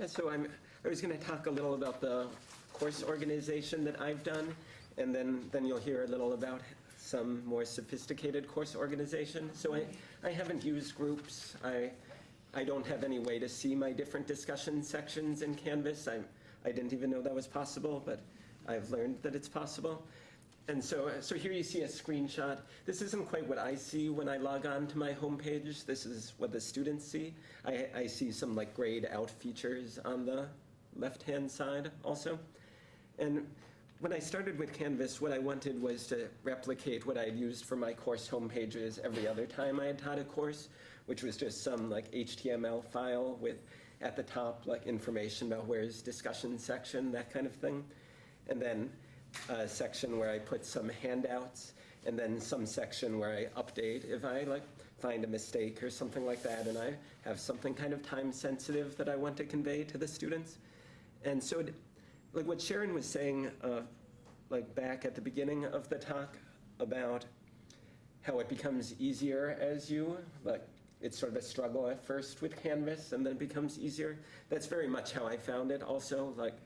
Yeah, so I'm, I was going to talk a little about the course organization that I've done, and then, then you'll hear a little about some more sophisticated course organization. So I, I haven't used groups. I, I don't have any way to see my different discussion sections in Canvas. I, I didn't even know that was possible, but I've learned that it's possible. And so, uh, so here you see a screenshot. This isn't quite what I see when I log on to my homepage. This is what the students see. I, I see some like grayed out features on the left-hand side also. And when I started with Canvas, what I wanted was to replicate what I had used for my course homepages every other time I had taught a course, which was just some like HTML file with at the top like information about where's discussion section, that kind of thing. And then a section where I put some handouts and then some section where I update if I like find a mistake or something like that and I have something kind of time sensitive that I want to convey to the students. And so it, like what Sharon was saying uh, like back at the beginning of the talk about how it becomes easier as you like it's sort of a struggle at first with Canvas and then it becomes easier. That's very much how I found it also like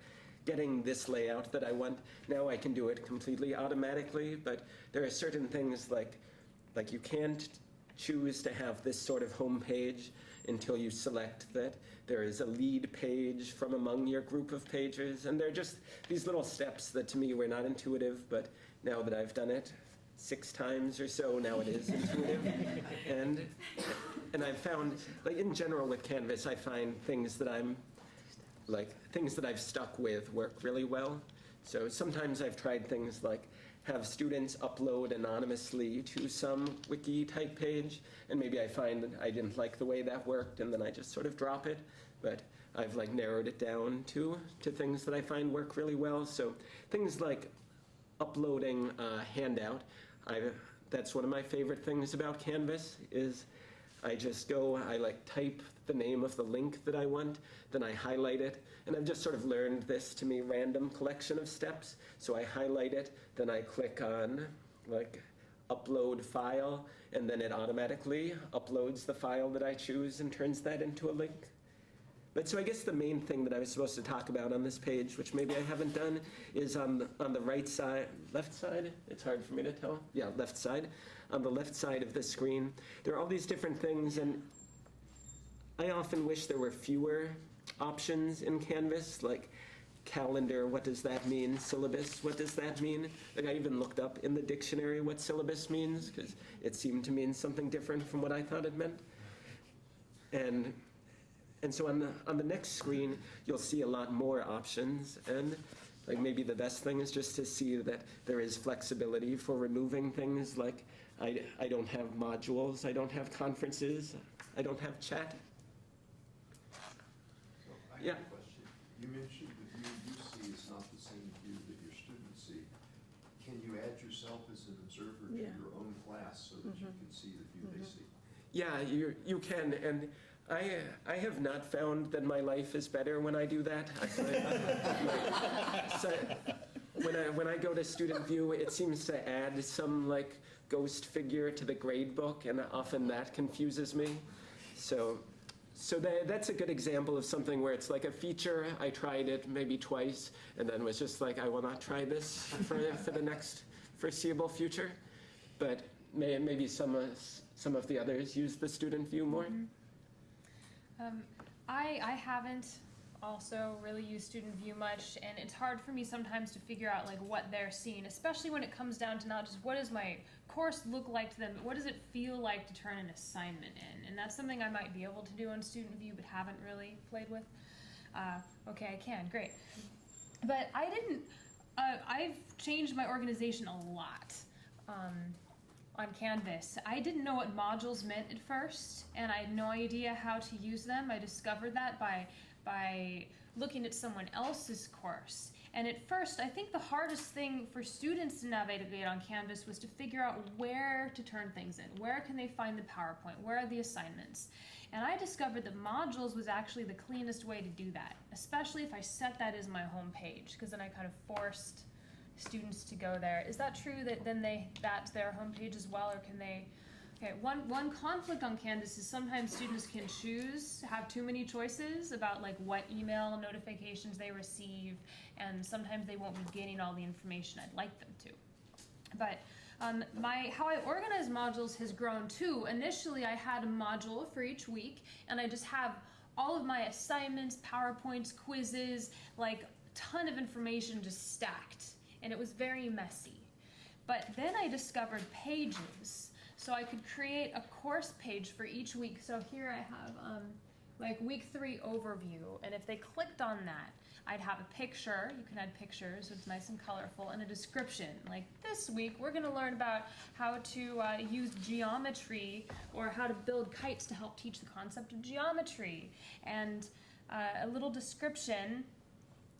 getting this layout that I want. Now I can do it completely automatically, but there are certain things like, like you can't choose to have this sort of home page until you select that there is a lead page from among your group of pages. And they're just these little steps that to me were not intuitive, but now that I've done it six times or so, now it is intuitive. and, and I've found, like in general with Canvas, I find things that I'm like things that I've stuck with work really well. So sometimes I've tried things like have students upload anonymously to some wiki type page, and maybe I find that I didn't like the way that worked, and then I just sort of drop it. But I've like narrowed it down to to things that I find work really well. So things like uploading a handout. I that's one of my favorite things about Canvas is I just go, I like type the name of the link that I want, then I highlight it, and I've just sort of learned this to me random collection of steps. So I highlight it, then I click on like upload file, and then it automatically uploads the file that I choose and turns that into a link. But so I guess the main thing that I was supposed to talk about on this page, which maybe I haven't done, is on the, on the right side, left side, it's hard for me to tell. Yeah, left side. On the left side of the screen, there are all these different things, and I often wish there were fewer options in Canvas, like calendar, what does that mean? Syllabus, what does that mean? Like I even looked up in the dictionary what syllabus means, because it seemed to mean something different from what I thought it meant. And and so on the, on the next screen, you'll see a lot more options. And like maybe the best thing is just to see that there is flexibility for removing things like I, I don't have modules, I don't have conferences, I don't have chat. Yeah. question. You mentioned the view you see is not the same view that your students see. Can you add yourself as an observer to your own class so that you mm-hmm. can see the view they mm-hmm. see? Yeah, you, you can. And I, I have not found that my life is better when I do that. I, like, so when, I, when I go to student view, it seems to add some like ghost figure to the grade book, and often that confuses me. So, so that, that's a good example of something where it's like a feature. I tried it maybe twice, and then was just like, I will not try this for, for the next foreseeable future. But may, maybe some, uh, some of the others use the student view more. Um, I, I haven't also really use student view much and it's hard for me sometimes to figure out like what they're seeing especially when it comes down to not just what does my course look like to them but what does it feel like to turn an assignment in and that's something i might be able to do on student view but haven't really played with uh, okay i can great but i didn't uh, i've changed my organization a lot um, on Canvas. I didn't know what modules meant at first, and I had no idea how to use them. I discovered that by by looking at someone else's course. And at first, I think the hardest thing for students to navigate on Canvas was to figure out where to turn things in. Where can they find the PowerPoint? Where are the assignments? And I discovered that modules was actually the cleanest way to do that, especially if I set that as my home page, because then I kind of forced students to go there. Is that true that then they that's their homepage as well, or can they Okay, one, one conflict on Canvas is sometimes students can choose, have too many choices about like what email notifications they receive, and sometimes they won't be getting all the information I'd like them to. But um, my how I organize modules has grown too. Initially, I had a module for each week, and I just have all of my assignments, PowerPoints, quizzes, like a ton of information just stacked, and it was very messy. But then I discovered pages, so I could create a course page for each week. So here I have um, like week three overview, and if they clicked on that, I'd have a picture. You can add pictures, so it's nice and colorful, and a description. Like this week, we're going to learn about how to uh, use geometry or how to build kites to help teach the concept of geometry, and uh, a little description.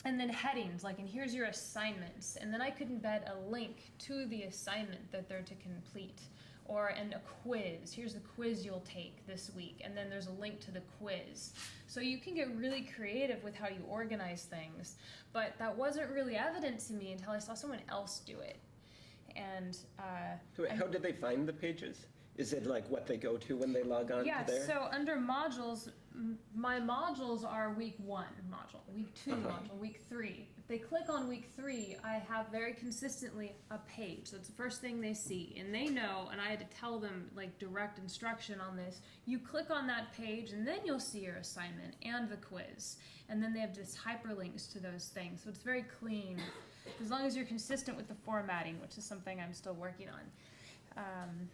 And then headings. Like and here's your assignments. And then i could embed a link to the assignment that they're to complete or and a quiz here's the quiz you'll take this week and then there's a link to the quiz so you can get really creative with how you organize things but that wasn't really evident to me until i saw someone else do it and uh, So How did they find the pages? Is it like what they go to when they log on yeah, to there? so under modules, my modules are week one module, week 2 Uh-huh. module, week three. If they click on week three, I have very consistently a page. That's the first thing they see. And they know, and I had to tell them like direct instruction on this. You click on that page, and then you'll see your assignment and the quiz. And then they have just hyperlinks to those things. So it's very clean, as long as you're consistent with the formatting, which is something I'm still working on. Um,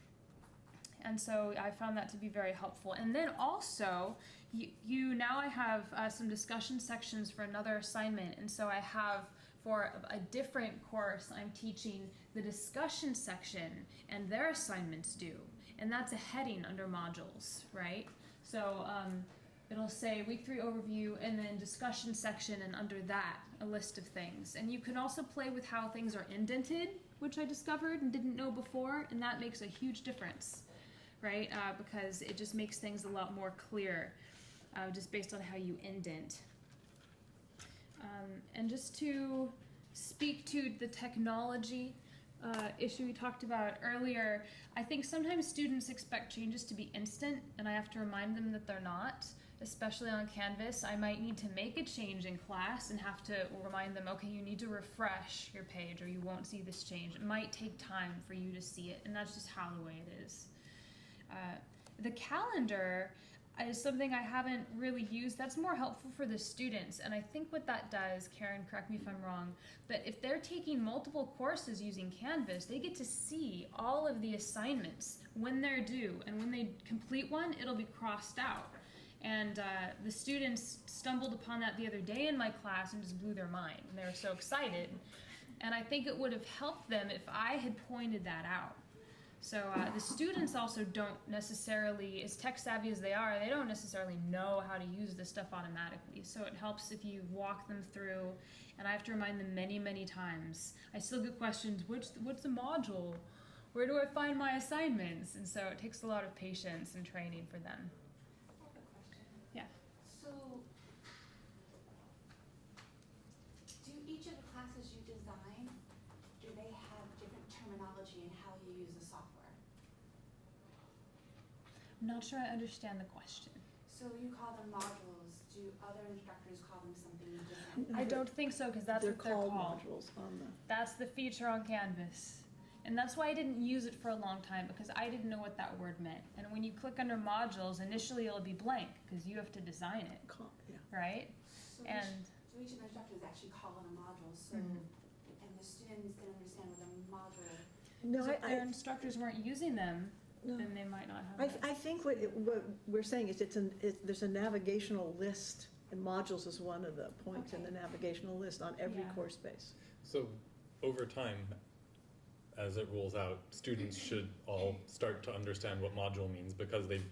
and so I found that to be very helpful. And then also, you, you now I have uh, some discussion sections for another assignment, and so I have for a, different course I'm teaching the discussion section and their assignments due, and that's a heading under modules, right? So um, it'll say week three overview and then discussion section, and under that a list of things. And you can also play with how things are indented, which I discovered and didn't know before, and that makes a huge difference right? Uh, because it just makes things a lot more clear, uh, just based on how you indent. Um, and just to speak to the technology uh, issue we talked about earlier, I think sometimes students expect changes to be instant, and I have to remind them that they're not. Especially on Canvas, I might need to make a change in class and have to remind them, okay, you need to refresh your page or you won't see this change. It might take time for you to see it, and that's just how the way it is. Uh, the calendar is something I haven't really used. That's more helpful for the students. And I think what that does, Karen, correct me if I'm wrong, but if they're taking multiple courses using Canvas, they get to see all of the assignments when they're due. And when they complete one, it'll be crossed out. And uh, the students stumbled upon that the other day in my class and just blew their mind. And they were so excited. And I think it would have helped them if I had pointed that out. So uh, the students also don't necessarily, as tech savvy as they are, they don't necessarily know how to use this stuff automatically. So it helps if you walk them through, and I have to remind them many, many times. I still get questions, which, what's the module? Where do I find my assignments? And so it takes a lot of patience and training for them. I have a question. Yeah. So, do each of the classes you design, do they have different terminology in how you use the software? I'm not sure I understand the question. So you call them modules, do other instructors call them something different? I don't think so, because that's They're what they're called called. modules on the, That's the feature on Canvas. And that's why I didn't use it for a long time because I didn't know what that word meant. And when you click under modules, initially it'll be blank because you have to design it, co- yeah. right? So each, And so each of the instructors actually call it a module, so, Mhm. and the students can understand what a module, No, so if I, their I, instructors weren't using them, no. then they might not have I, it. I think what, it- what we're saying is it's an, it, there's a navigational list, and modules is one of the points in the Okay. navigational list on every Yeah. course base. So over time, as it rolls out, students should all start to understand what module means because they've,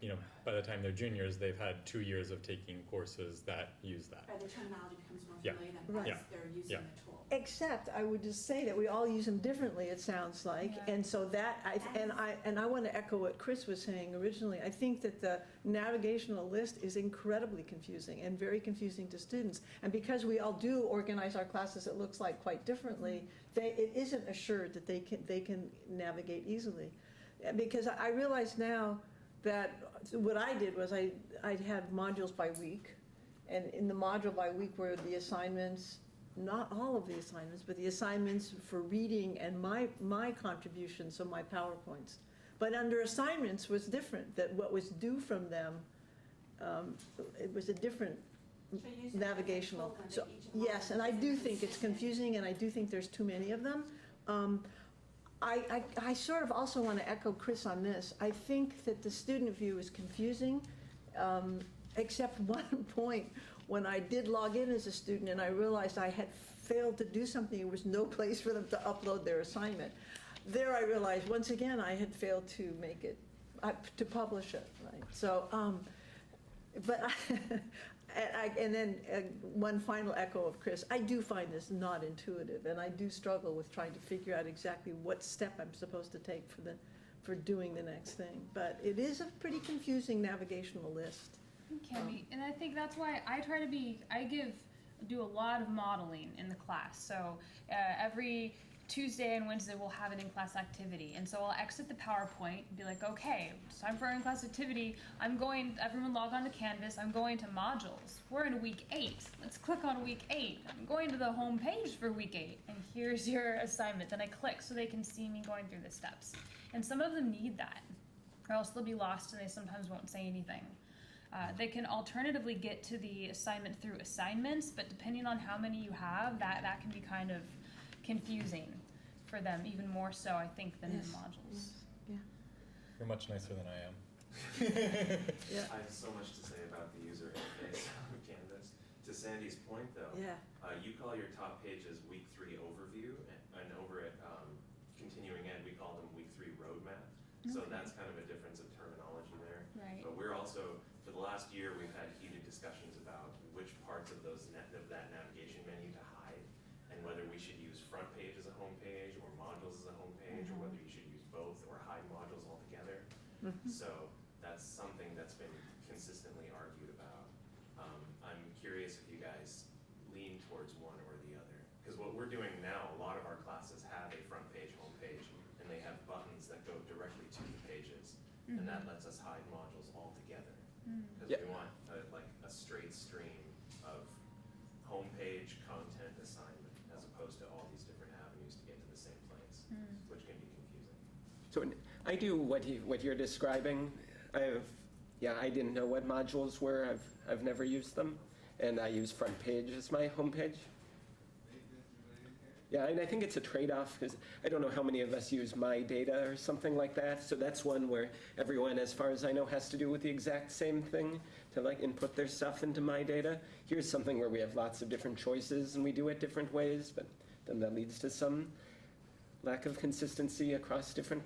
you know, by the time they're juniors, they've had two years of taking courses that use that. or the terminology becomes more Yeah. familiar Right. than Yeah. as they're using Yeah. the tool. Except, I would just say that we all use them differently, it sounds like, Yeah. and so that, I, and I, and I want to echo what Chris was saying originally. I think that the navigational list is incredibly confusing and very confusing to students. And because we all do organize our classes, it looks like quite differently, mm-hmm. they, it isn't assured that they can, they can navigate easily. Because I I realize now that what I did was I, I had modules by week. And in the module by week were the assignments, not all of the assignments, but the assignments for reading and my, my contributions, so my PowerPoints. But under assignments was different, that what was due from them, um, it was a different So you're using a navigational. So, each of the yes, and I do think it's confusing, and I do think there's too many of them. Um, I, I, I sort of also want to echo Chris on this. I think that the student view is confusing, um, except one point, when I did log in as a student and I realized I had failed to do something, there was no place for them to upload their assignment. There I realized, once again, I had failed to make it, uh, to publish it, right? So, um, but I, and I, and then uh, one final echo of Chris, I do find this not intuitive, and I do struggle with trying to figure out exactly what step I'm supposed to take for the, for doing the next thing. But it is a pretty confusing navigational list. Can be, and I think that's why I try to be. I give do a lot of modeling in the class. So uh, every Tuesday and Wednesday we'll have an in-class activity, and so I'll exit the PowerPoint and be like, okay, it's time for our in-class activity. I'm going. Everyone log on to Canvas. I'm going to modules. We're in week eight. Let's click on week eight. I'm going to the home page for week eight, and here's your assignment. Then I click so they can see me going through the steps. And some of them need that, or else they'll be lost and they sometimes won't say anything. Uh, they can alternatively get to the assignment through assignments, but depending on how many you have, that, that can be kind of confusing for them, even more so, I think, than Yes, the modules. You're much nicer than I am. Yeah, I have so much to say about the user interface of Canvas. To Sandy's point, though, yeah, uh, you call your top pages week three overview, and, and over at um, continuing ed, we call them week three roadmap. So that's kind of a difference of terminology there. Right. But we're also, for the last year, we've had heated discussions about which parts of those net, of that navigation menu to hide, and whether we should use front page as a home page, or modules as a home page, or whether you should use both, or hide modules altogether. Mhm. So that's something that's been consistently argued about. Um, I'm curious if you guys lean towards one or the other. Because what we're doing now, a lot of our classes have a front page, home page, and they have buttons that go directly to the pages. And that lets us hide modules altogether. Because Yeah. we want a, like a straight stream of homepage content assignment as opposed to all these different avenues to get to the same place, hmm. which can be confusing. So I do what you, what you're describing. I've, yeah, I didn't know what modules were. I've, I've never used them. And I use front page as my homepage. Yeah, and I think it's a trade-off because I don't know how many of us use my data or something like that. So that's one where everyone, as far as I know, has to do with the exact same thing to like input their stuff into my data. Here's something where we have lots of different choices and we do it different ways, but then that leads to some lack of consistency across different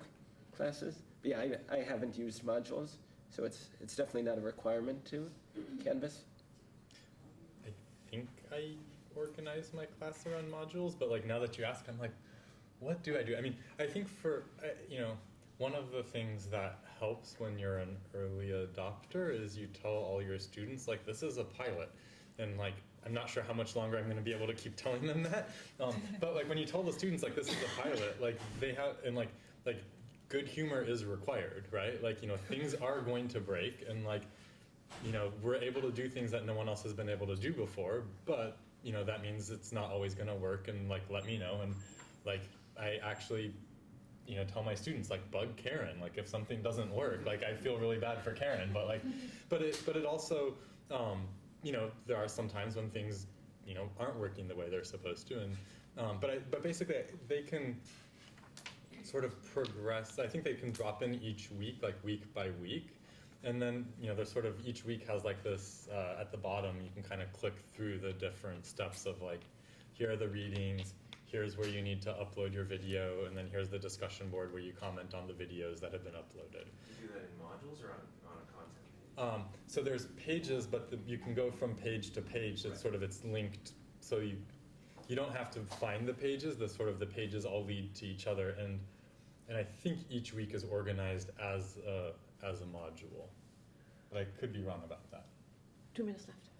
classes. But yeah, I, I haven't used modules, so it's it's definitely not a requirement to Canvas. I think I organize my class around modules, but like now that you ask, I'm like, what do I do? I mean, I think for you know, one of the things that helps when you're an early adopter is you tell all your students like this is a pilot, and like I'm not sure how much longer I'm going to be able to keep telling them that. Um, but like when you tell the students like this is a pilot, like they have and like like good humor is required, right? Like you know things are going to break, and like you know, we're able to do things that no one else has been able to do before, but you know, that means it's not always going to work and like let me know and like I actually you know, tell my students like bug Karen like if something doesn't work, like I feel really bad for Karen, but like but it but it also um, you know, there are some times when things, you know, aren't working the way they're supposed to and um, but I but basically they can sort of progress. I think they can drop in each week, like week by week. And then, you know, there's sort of each week has like this uh, at the bottom, you can kind of click through the different steps of like, here are the readings, here's where you need to upload your video, and then here's the discussion board where you comment on the videos that have been uploaded. Do you do that in modules or on, on a content page? Um, so there's pages, but the, you can go from page to page. It's sort of it's linked, so you you don't have to find the pages. The sort of the pages all lead to each other, and and I think each week is organized as a as a module. But I could be wrong about that. two minutes left.